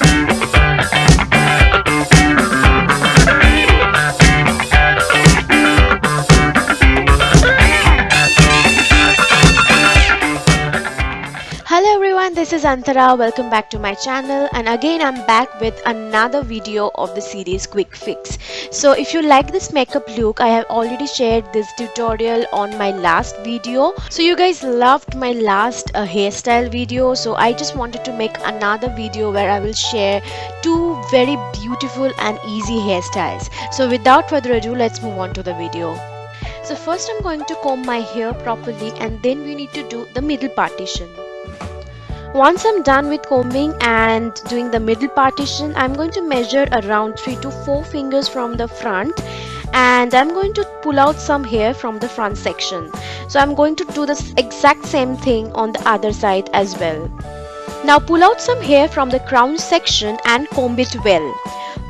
Hello everyone, this is Antara. Welcome back to my channel and again I'm back with another video of the series Quick Fix. So if you like this makeup look, I have already shared this tutorial on my last video. So you guys loved my last uh, hairstyle video. So I just wanted to make another video where I will share two very beautiful and easy hairstyles. So without further ado, let's move on to the video. So first I'm going to comb my hair properly and then we need to do the middle partition. Once I'm done with combing and doing the middle partition, I'm going to measure around 3 to 4 fingers from the front and I'm going to pull out some hair from the front section. So I'm going to do the exact same thing on the other side as well. Now pull out some hair from the crown section and comb it well.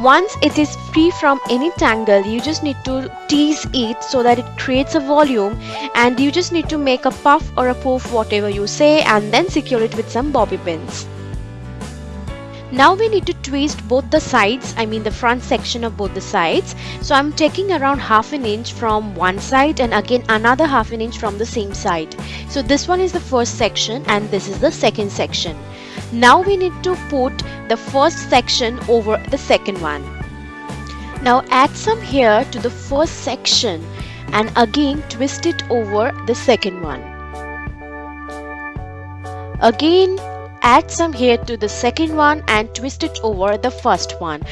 Once it is free from any tangle, you just need to tease it so that it creates a volume and you just need to make a puff or a poof whatever you say and then secure it with some bobby pins. Now we need to twist both the sides, I mean the front section of both the sides. So I'm taking around half an inch from one side and again another half an inch from the same side. So this one is the first section and this is the second section. Now we need to put the first section over the second one. Now add some hair to the first section and again twist it over the second one. Again add some hair to the second one and twist it over the first one.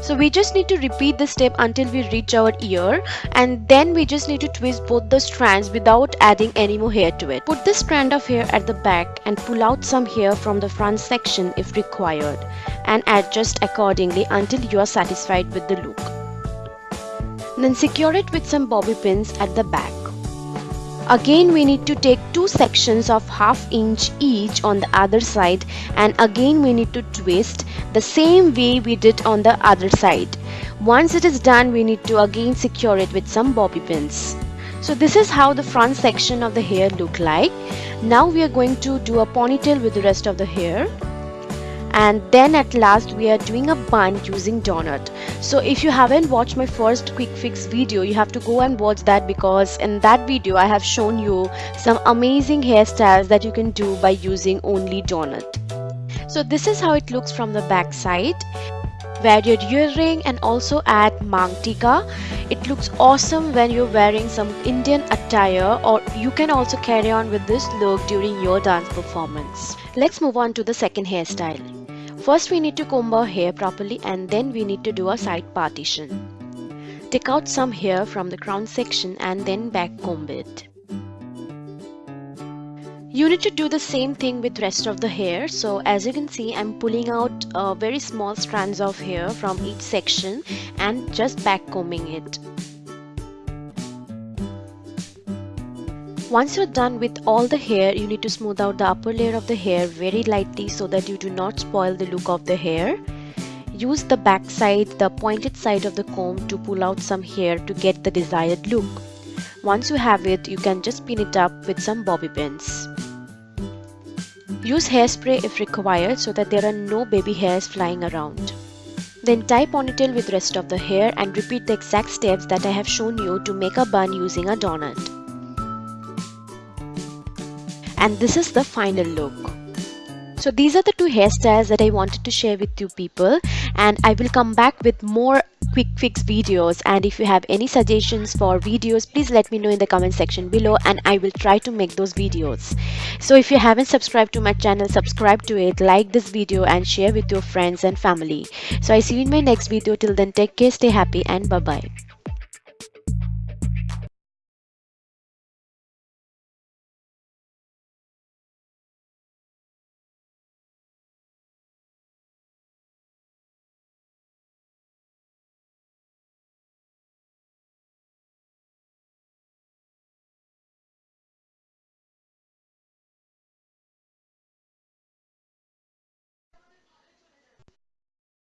So we just need to repeat this step until we reach our ear and then we just need to twist both the strands without adding any more hair to it. Put this strand of hair at the back and pull out some hair from the front section if required and adjust accordingly until you are satisfied with the look. Then secure it with some bobby pins at the back. Again we need to take two sections of half inch each on the other side and again we need to twist the same way we did on the other side. Once it is done we need to again secure it with some bobby pins. So this is how the front section of the hair look like. Now we are going to do a ponytail with the rest of the hair and then at last we are doing a bun using donut. So if you haven't watched my first quick fix video you have to go and watch that because in that video I have shown you some amazing hairstyles that you can do by using only donut. So this is how it looks from the back side wear your earring and also add mang tika it looks awesome when you're wearing some Indian attire or you can also carry on with this look during your dance performance let's move on to the second hairstyle First we need to comb our hair properly and then we need to do a side partition. Take out some hair from the crown section and then back comb it. You need to do the same thing with rest of the hair. So as you can see, I'm pulling out uh, very small strands of hair from each section and just back combing it. Once you're done with all the hair, you need to smooth out the upper layer of the hair very lightly so that you do not spoil the look of the hair. Use the back side, the pointed side of the comb to pull out some hair to get the desired look. Once you have it, you can just pin it up with some bobby pins. Use hairspray if required so that there are no baby hairs flying around. Then tie ponytail with rest of the hair and repeat the exact steps that I have shown you to make a bun using a donut and this is the final look so these are the two hairstyles that I wanted to share with you people and I will come back with more quick fix videos. And if you have any suggestions for videos please let me know in the comment section below and I will try to make those videos. So if you haven't subscribed to my channel subscribe to it like this video and share with your friends and family. So I see you in my next video. Till then take care stay happy and bye bye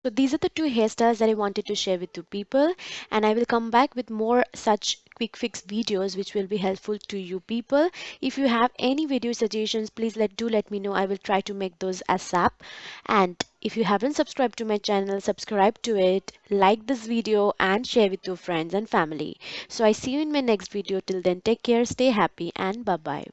So these are the two hairstyles that I wanted to share with you people and I will come back with more such quick fix videos which will be helpful to you people. If you have any video suggestions please let do let me know. I will try to make those ASAP and if you haven't subscribed to my channel subscribe to it like this video and share with your friends and family. So I see you in my next video till then take care stay happy and bye bye.